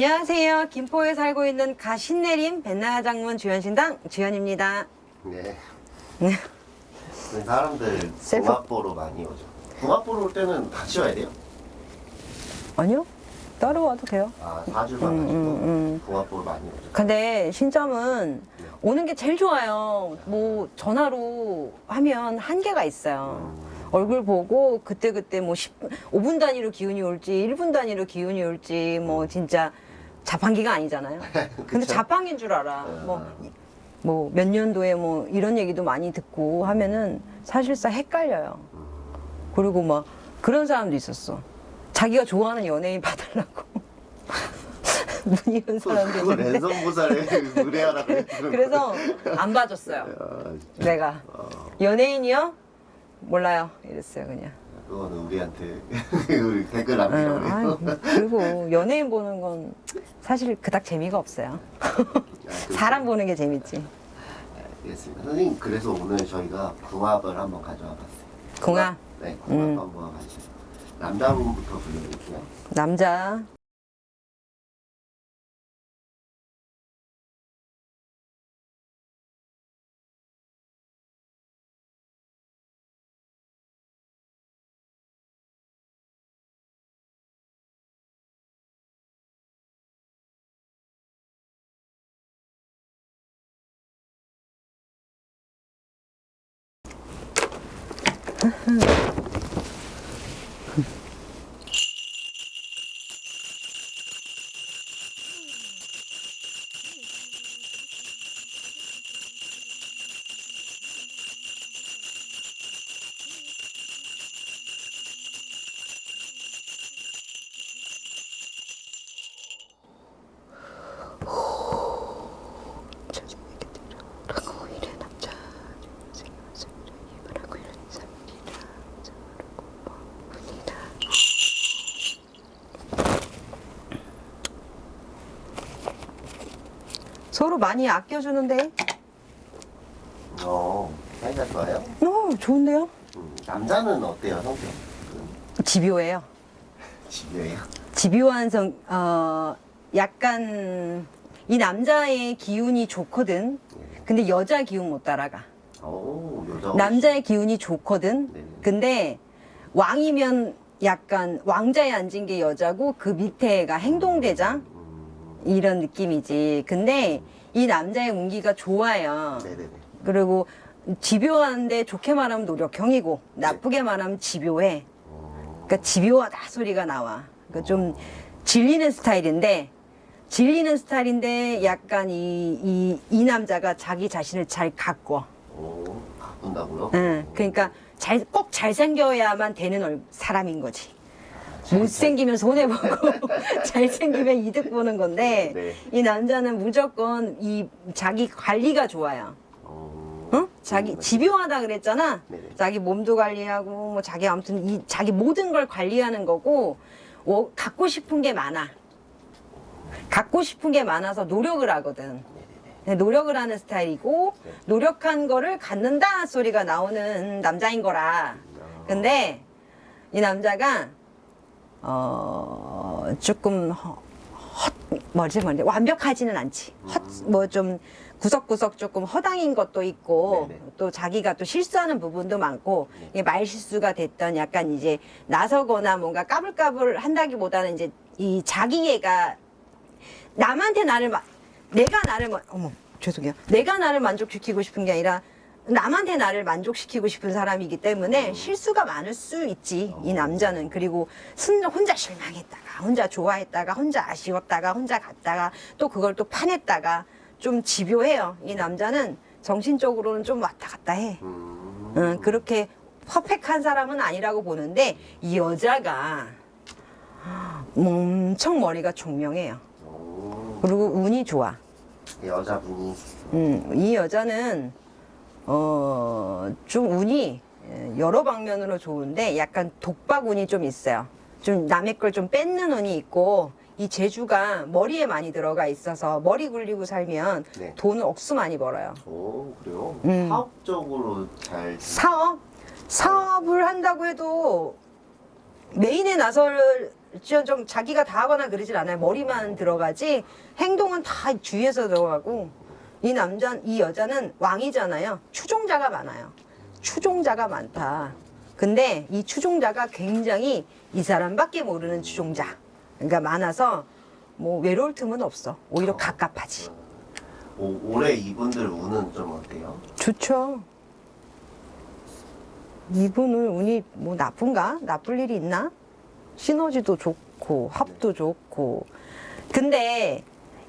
안녕하세요. 김포에 살고 있는 가신내림 벤나 장문 주연신당 주연입니다. 네. 네. 사람들 셀프- 궁합 보러 많이 오죠. 궁합 보러 올 때는 같이 와야 돼요? 아니요. 따로 와도 돼요. 아, 4주만 음, 가지고 음, 음. 궁합 보러 많이 오죠. 근데 신점은 오는 게 제일 좋아요. 뭐 전화로 하면 한계가 있어요. 음, 얼굴 보고 그때 그때 뭐 10, 5분 단위로 기운이 올지 1분 단위로 기운이 올지 뭐 진짜 자판기가 아니잖아요. 근데 그쵸? 자판기인 줄 알아. 어. 뭐뭐 몇 년도에 뭐 이런 얘기도 많이 듣고 하면은 사실상 헷갈려요. 그리고 막 그런 사람도 있었어. 자기가 좋아하는 연예인 봐달라고. 문의온 사람도 있는데. 랜선 보살에 의뢰하라 그래. 그래서 안 봐줬어요. 아, 내가. 연예인이요? 몰라요. 이랬어요, 그냥. 그거는 우리한테 우리 댓글 응, 남기라고 해요. 그리고 연예인 보는 건 사실 그닥 재미가 없어요. 아, 그렇죠. 사람 보는 게 재밌지. 알겠습니다. 선생님 그래서 오늘 저희가 궁합을 한번 가져와 봤어요. 궁합. 네, 궁합 음. 한번 가시죠. 남자분부터 불러드릴게요. 남자. Uh-huh. 서로 많이 아껴주는데 어, 사이가 좋아요? 어 좋은데요? 음, 남자는 어때요, 성격? 집요해요 집요해요? 집요한 성, 어, 약간 이 남자의 기운이 좋거든 근데 여자 기운 못 따라가 오, 여자. 남자의 기운이 좋거든. 네. 근데 왕이면 약간 왕자에 앉은 게 여자고 그 밑에가 행동대장 음, 이런 느낌이지. 근데 이 남자의 운기가 좋아요. 네네네. 그리고 집요한데 좋게 말하면 노력형이고 나쁘게 말하면 집요해. 어, 그러니까 집요하다 소리가 나와. 그러니까 좀 질리는 스타일인데 질리는 스타일인데 약간 이, 이, 이 남자가 자기 자신을 잘 가꿔. 오, 바꾼다고요? 응, 그러니까 잘, 꼭 잘생겨야만 되는 얼- 사람인 거지. 못생기면 손해보고, 잘생기면 이득 보는 건데, 네. 이 남자는 무조건 이 자기 관리가 좋아요. 어, 응? 자기, 음, 집요하다 그랬잖아? 네네. 자기 몸도 관리하고, 뭐 자기 아무튼 이, 자기 모든 걸 관리하는 거고, 어, 갖고 싶은 게 많아. 갖고 싶은 게 많아서 노력을 하거든. 네, 노력을 하는 스타일이고 네. 노력한 거를 갖는다 소리가 나오는 남자인 거라. 근데 이 남자가 어 조금 허, 헛 뭐지 뭐지 완벽하지는 않지. 헛 뭐 좀 구석구석 조금 허당인 것도 있고 네네. 또 자기가 또 실수하는 부분도 많고 이게 말 실수가 됐던 약간 이제 나서거나 뭔가 까불까불 한다기보다는 이제 이 자기애가 남한테 나를 마, 내가 나를 마- 어머 죄송해요 내가 나를 만족시키고 싶은 게 아니라 남한테 나를 만족시키고 싶은 사람이기 때문에 실수가 많을 수 있지 이 남자는. 그리고 순 혼자 실망했다가 혼자 좋아했다가 혼자 아쉬웠다가 혼자 갔다가 또 그걸 또 파냈다가 좀 집요해요. 이 남자는 정신적으로는 좀 왔다 갔다 해. 음, 응, 그렇게 퍼펙한 사람은 아니라고 보는데 이 여자가 엄청 머리가 총명해요. 오, 그리고 운이 좋아. 여자분이? 음, 이 여자는 어, 좀 운이 예, 여러 방면으로 좋은데 약간 독박 운이 좀 있어요. 좀 남의 걸 좀 뺏는 운이 있고 이 재주가 머리에 많이 들어가 있어서 머리 굴리고 살면 네. 돈을 억수 많이 벌어요. 오, 그래요? 음. 사업적으로 잘 사업? 사업을 한다고 해도 메인에 나설 저- 좀 자기가 다 하거나 그러질 않아요. 머리만 들어가지 행동은 다 주위에서 들어가고 이 남자 이 여자는 왕이잖아요. 추종자가 많아요. 추종자가 많다. 근데 이 추종자가 굉장히 이 사람밖에 모르는 추종자. 그러니까 많아서 뭐 외로울 틈은 없어. 오히려 갑갑하지. 오, 올해 이분들 운은 좀 어때요? 좋죠. 이분은 운이 뭐 나쁜가? 나쁠 일이 있나? 시너지도 좋고 합도 좋고. 근데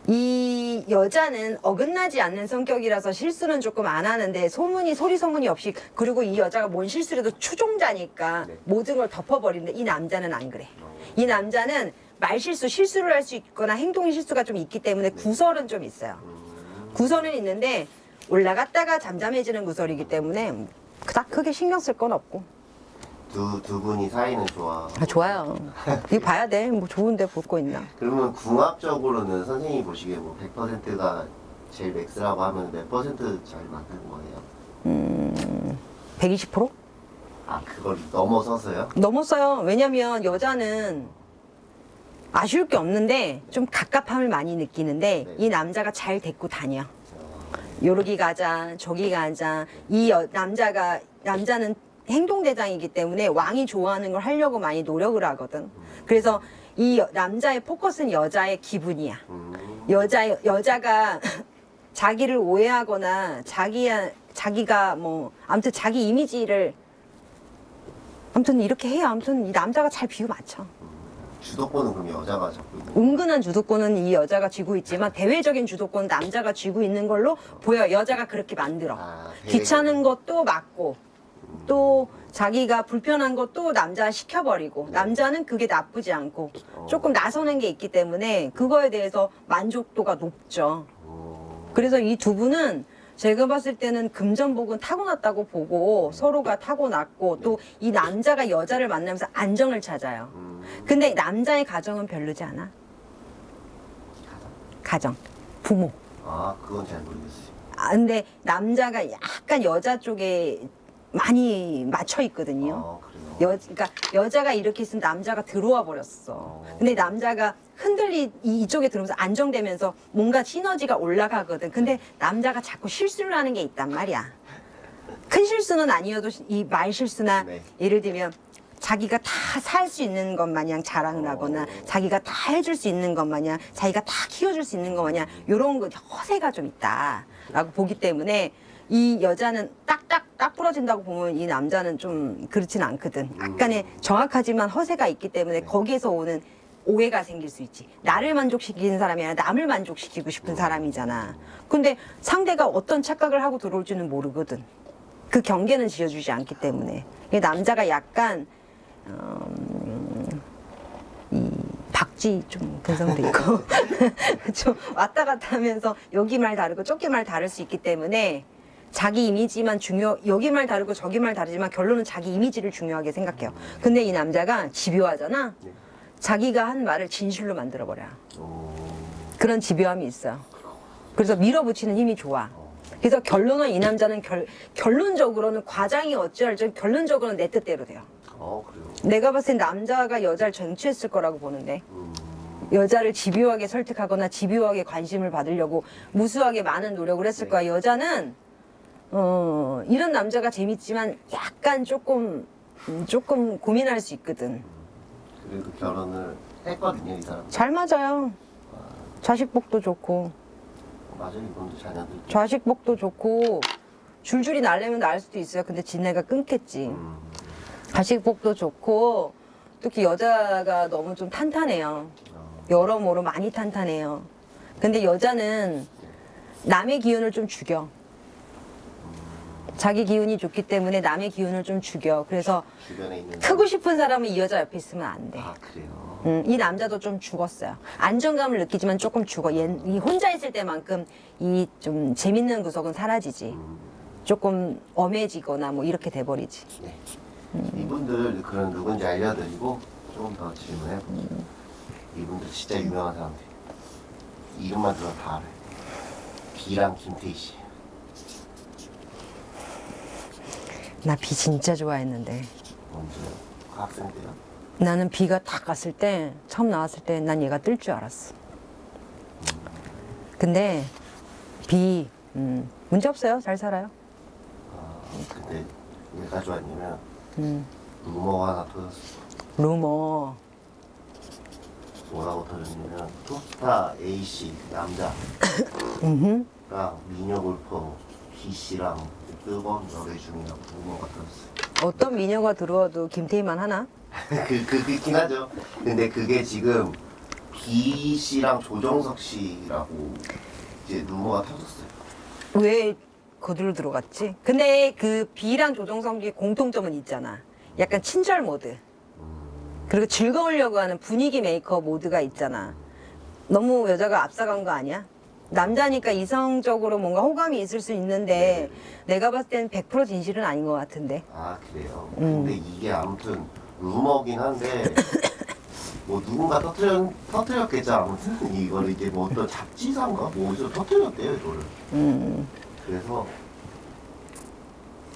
이 여자는 어긋나지 않는 성격이라서 실수는 조금 안 하는데 소문이 소리 소문이 없이 그리고 이 여자가 뭔 실수를 해도 추종자니까 네. 모든 걸 덮어버리는데 이 남자는 안 그래. 이 남자는 말 실수, 실수를 할 수 있거나 행동 실수가 좀 있기 때문에 구설은 좀 있어요. 음, 구설은 있는데 올라갔다가 잠잠해지는 구설이기 때문에 그닥 크게 신경 쓸 건 없고. 두, 두 분이 사이는 좋아. 아, 좋아요. 이거 봐야 돼. 뭐 좋은데 볼 거 있나. 그러면 궁합적으로는 선생님이 보시기에 뭐 100%가 제일 맥스라고 하면 몇 퍼센트 잘 맞는 거예요? 120%? 아, 그걸 넘어서서요? 넘었어요. 왜냐면 여자는 아쉬울 게 없는데 좀 갑갑함을 많이 느끼는데 네. 이 남자가 잘 데리고 다녀. 어, 요러기 가자, 저기 가자. 이 여- 남자가, 남자는 행동대장이기 때문에 왕이 좋아하는 걸 하려고 많이 노력을 하거든. 그래서 이 여- 남자의 포커스는 여자의 기분이야. 음, 여자, 여자가 자기를 오해하거나 자기, 자기가 뭐, 아무튼 자기 이미지를 아무튼 이렇게 해야 아무튼 이 남자가 잘 비유 맞춰. 주도권은 그럼 여자가 잡고 있는? 은근한 주도권은 이 여자가 쥐고 있지만 대외적인 주도권은 남자가 쥐고 있는 걸로 보여. 여자가 그렇게 만들어. 아, 귀찮은 것도 맞고 또 자기가 불편한 것도 남자 시켜버리고 남자는 그게 나쁘지 않고 조금 나서는 게 있기 때문에 그거에 대해서 만족도가 높죠. 어, 그래서 이 두 분은 제가 봤을 때는 금전복은 타고났다고 보고 서로가 타고났고 또 이 남자가 여자를 만나면서 안정을 찾아요. 음, 근데 남자의 가정은 별로지 않아? 가정, 부모. 아, 그건 잘 모르겠어요. 아, 근데 남자가 약간 여자 쪽에 많이 맞춰 있거든요. 아? 여, 그러니까 여자가 이렇게 있으면 남자가 들어와 버렸어. 근데 남자가 흔들리 이- 이쪽에 들어오면서 안정되면서 뭔가 시너지가 올라가거든. 근데 남자가 자꾸 실수를 하는 게 있단 말이야. 큰 실수는 아니어도 이 말 실수나 네. 예를 들면 자기가 다 살 수 있는 것 마냥 자랑을 하거나 자기가 다 해줄 수 있는 것 마냥 자기가 다 키워줄 수 있는 것 마냥 요런 거 허세가 좀 있다라고 보기 때문에 이 여자는 딱 부러진다고 보면 이 남자는 좀 그렇진 않거든. 약간의 정확하지만 허세가 있기 때문에 거기에서 오는 오해가 생길 수 있지. 나를 만족시키는 사람이 아니라 남을 만족시키고 싶은 사람이잖아. 근데 상대가 어떤 착각을 하고 들어올지는 모르거든. 그 경계는 지어주지 않기 때문에. 이 남자가 약간 음, 이 박쥐 좀 근성도 있고 좀 왔다 갔다 하면서 여기 말 다르고 저기 말 다를 수 있기 때문에 자기 이미지만 중요 여기 말 다르고 저기 말 다르지만 결론은 자기 이미지를 중요하게 생각해요. 근데 이 남자가 집요하잖아. 네. 자기가 한 말을 진실로 만들어 버려. 어, 그런 집요함이 있어요. 그래서 밀어붙이는 힘이 좋아. 그래서 결론은 이 남자는 결, 결론적으로는 과장이 어찌할지 결론적으로는 내 뜻대로 돼요. 어, 그래요? 내가 봤을 땐 남자가 여자를 쟁취했을 거라고 보는데 음, 여자를 집요하게 설득하거나 집요하게 관심을 받으려고 무수하게 많은 노력을 했을 네. 거야. 여자는 어 이런 남자가 재밌지만 약간 조금 음, 조금 고민할 수 있거든. 그래도 결혼을 했거든요, 이 사람. 잘 맞아요. 자식복도 좋고 맞아요, 이분도 자녀들. 좌식복도 좋고 줄줄이 날려면 날 수도 있어요. 근데 지네가 끊겠지. 음, 좌식복도 좋고 특히 여자가 너무 좀 탄탄해요. 어, 여러모로 많이 탄탄해요. 근데 여자는 남의 기운을 좀 죽여. 자기 기운이 좋기 때문에 남의 기운을 좀 죽여. 그래서. 크고 싶은 사람은 이 여자 옆에 있으면 안 돼. 아, 그래요? 음, 이 남자도 좀 죽었어요. 안정감을 느끼지만 조금 죽어. 얘, 이 혼자 있을 때만큼 이 좀 재밌는 구석은 사라지지. 음, 조금 엄해지거나 뭐 이렇게 돼버리지. 네. 이분들 그런 누군지 알려드리고 조금 더 질문해 볼게요. 이분들 진짜 유명한 사람들. 이름만 들어 다 알아요. 비랑 김태희 씨. 나 비 진짜 좋아했는데. 먼저 학생 때요? 나는 비가 딱 갔을 때 처음 나왔을 때 난 얘가 뜰 줄 알았어. 근데 비 음, 문제 없어요. 잘 살아요. 아, 근데 왜 가져왔냐면 음, 루머가 하나 터졌어. 루머. 뭐라고 터졌냐면 토스타 A 씨 남자랑. 미녀 골퍼 B 씨랑 뜨거운 열애 중이라고 루머가 터졌어요. 어떤 미녀가 들어와도 김태희만 하나? 그, 그, 그긴 하죠. 근데 그게 지금 B 씨랑 조정석 씨라고 이제 루머가 터졌어요. 왜 거들로 들어갔지? 근데 그 비랑 조정석의 공통점은 있잖아. 약간 친절 모드. 그리고 즐거우려고 하는 분위기 메이커 모드가 있잖아. 너무 여자가 앞서간 거 아니야? 남자니까 이성적으로 뭔가 호감이 있을 수 있는데 내가 봤을 때는 100% 진실은 아닌 것 같은데. 아 그래요. 음. 근데 이게 아무튼 루머긴 한데 뭐 누군가 터트렸 터트렸겠죠. 아무튼 이거를 이제 뭐 어떤 잡지사인가 뭐 어디서 터트렸대요 이거를. 음, 그래서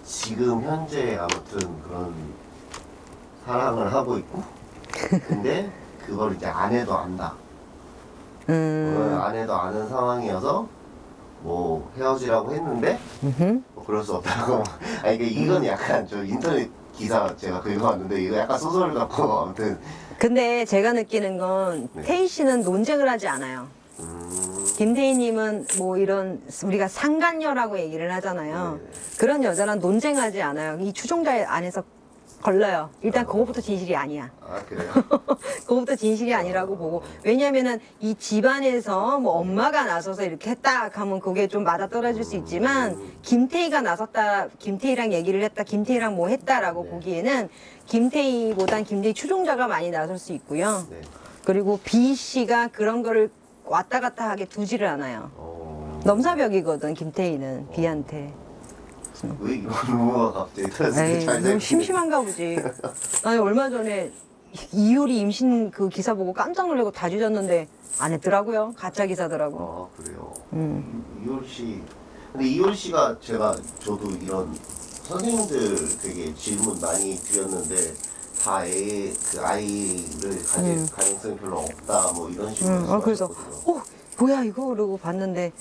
지금 현재 아무튼 그런 사랑을 하고 있고 근데 그걸 이제 아내도 안다. 음, 아내도 아는 상황이어서 뭐 헤어지라고 했는데. 뭐 그럴 수 없다고. 아니 그 이건 약간 저 인터넷 기사 제가 긁어왔는데 이거 약간 소설 같고 아무튼 근데 제가 느끼는 건 네. 태희 씨는 논쟁을 하지 않아요. 음, 김태희님은 뭐 이런 우리가 상간녀라고 얘기를 하잖아요. 네. 그런 여자랑 논쟁하지 않아요. 이 추종자 안에서 걸러요. 일단 그거부터 진실이 아니야. 아 그래요? 그거부터 진실이 아니라고 보고 왜냐면은 이 집안에서 뭐 엄마가 나서서 이렇게 했다 하면 그게 좀 맞아 떨어질 수 있지만 김태희가 나섰다 김태희랑 얘기를 했다 김태희랑 뭐 했다라고 네. 보기에는 김태희보단 김태희 추종자가 많이 나설 수 있고요 네. 그리고 B 씨가 그런 거를 왔다 갔다 하게 두지를 않아요 어... 넘사벽이거든 김태희는 B한테 왜 루머가 갑자기 잘 너무. 심심한가 보지 아니 얼마 전에 이효리 임신 그 기사 보고 깜짝 놀라고 다 뒤졌는데 안 했더라고요 가짜 기사더라고 아 그래요. 음. 이- 이효리 씨. 근데 이효리 씨가 제가 저도 이런 선생님들 되게 질문 많이 드렸는데 다 애, 그 아이를 가질 음. 가능성이 별로 없다 뭐 이런 식으로 음, 아, 그래서. 어 뭐야 이거 그러고 봤는데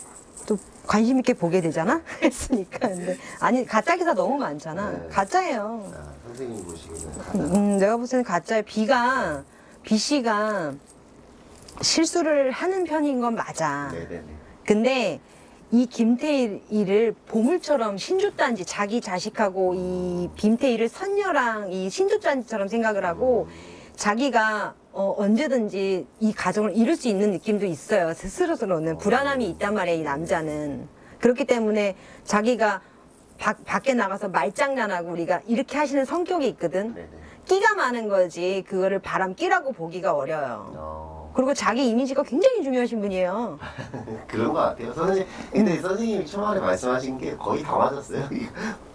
또 관심 있게 보게 되잖아? 했으니까. 근데 아니 가짜 기사 너무 많잖아. 네. 가짜예요. 아, 선생님 보시기에는 가장 음, 내가 볼 때는 가짜야 B가 B 씨가 실수를 하는 편인 건 맞아. 네네네. 근데 이 김태희를 보물처럼 신주단지 자기 자식하고 이 김태희를 선녀랑 이 신주단지처럼 생각을 하고 자기가 어, 언제든지 이 가정을 이룰 수 있는 느낌도 있어요. 스스로서는 불안함이 있단 말이에요. 이 남자는 그렇기 때문에 자기가 밖, 밖에 나가서 말장난하고 우리가 이렇게 하시는 성격이 있거든. 네네. 끼가 많은 거지 그거를 바람 끼라고 보기가 어려요. 어, 그리고 자기 이미지가 굉장히 중요하신 분이에요. 그런 것 같아요. 선생님, 근데 음. 선생님이 초반에 말씀하신 게 거의 다 맞았어요. 이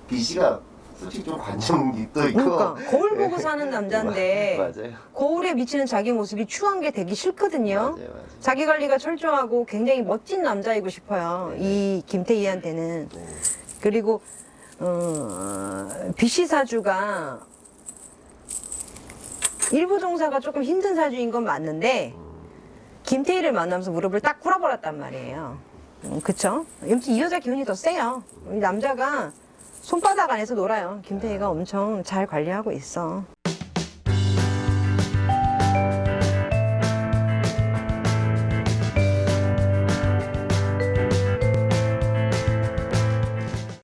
B 씨가 솔직히 좀 관점이 또 있고. 그러니까 거울 보고 사는 남자인데 맞아요. 거울에 비치는 자기 모습이 추한 게 되기 싫거든요. 맞아요, 맞아요. 자기 관리가 철저하고 굉장히 멋진 남자이고 싶어요. 네. 이 김태희한테는 네. 그리고 어, BC 사주가 일부 종사가 조금 힘든 사주인 건 맞는데 음, 김태희를 만나면서 무릎을 딱 꿇어버렸단 말이에요. 음, 그쵸? 이 여자 기운이 더 세요. 이 남자가 손바닥 안에서 놀아요. 김태희가 엄청 잘 관리하고 있어.